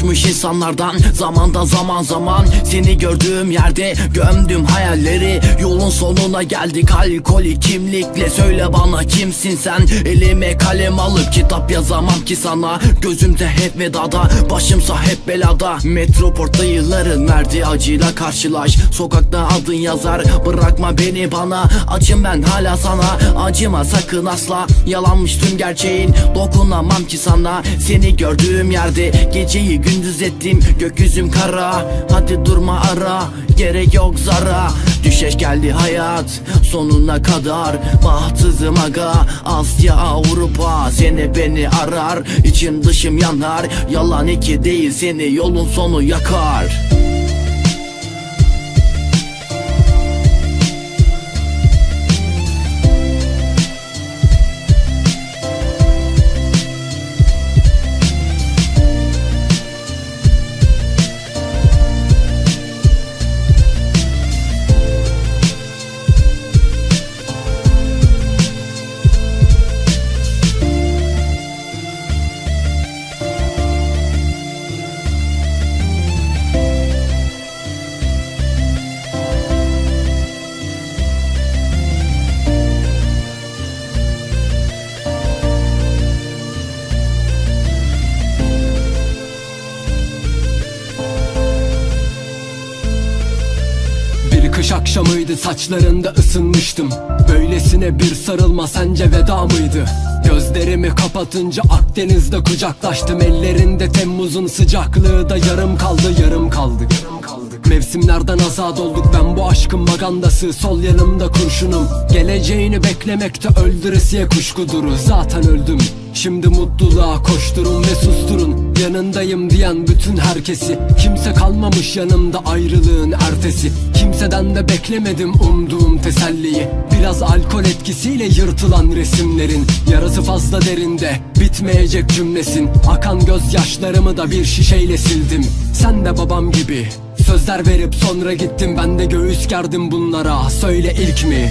Coşmuş insanlardan. Zamandan zaman zaman Seni gördüğüm yerde Gömdüm hayalleri. Yolun sonuna geldik Alkolik kimlikle. Söyle bana kimsin sen? Elime kalem alıp kitap yazamam ki sana. Gözümde hep vedada Başımsa hep belada. Metroportta yılların verdiği acıyla karşılaş. Sokakta adın yazar Bırakma beni bana. Acım ben hala sana. Acıma sakın asla. Yalanmış tüm gerçeğin Dokunamam ki sana. Seni gördüğüm yerde Geceyi gündüz ettim Gökyüzüm kara. Hadi durma ara. Gerek yok zara. Düşeş geldi hayat Sonuna kadar. Bahtsızım aga. Asya Avrupa Seni beni arar. İçim dışım yanar. Yalan iki değil seni yolun sonu yakar akşamıydı saçlarında ısınmıştım. Böylesine bir sarılma sence veda mıydı? Gözlerimi kapatınca Akdeniz'de kucaklaştım. Ellerinde Temmuz'un sıcaklığı da yarım kaldı yarım kaldı Mevsimlerden azat olduk ben bu aşkın magandası. Sol yanımda kurşunum. Geleceğini beklemekte öldüresiye kuşkudur. Zaten öldüm. Şimdi mutluluğa koşturun ve susturun. Yanındayım diyen bütün herkesi. Kimse kalmamış yanımda ayrılığın ertesi. Kimseden de beklemedim umduğum teselliyi. Biraz alkol etkisiyle yırtılan resimlerin Yarası fazla derinde bitmeyecek cümlesin. Akan gözyaşlarımı da bir şişeyle sildim. Sen de babam gibi Sözler verip sonra gittim ben de göğüs gerdim bunlara Söyle ilk mi?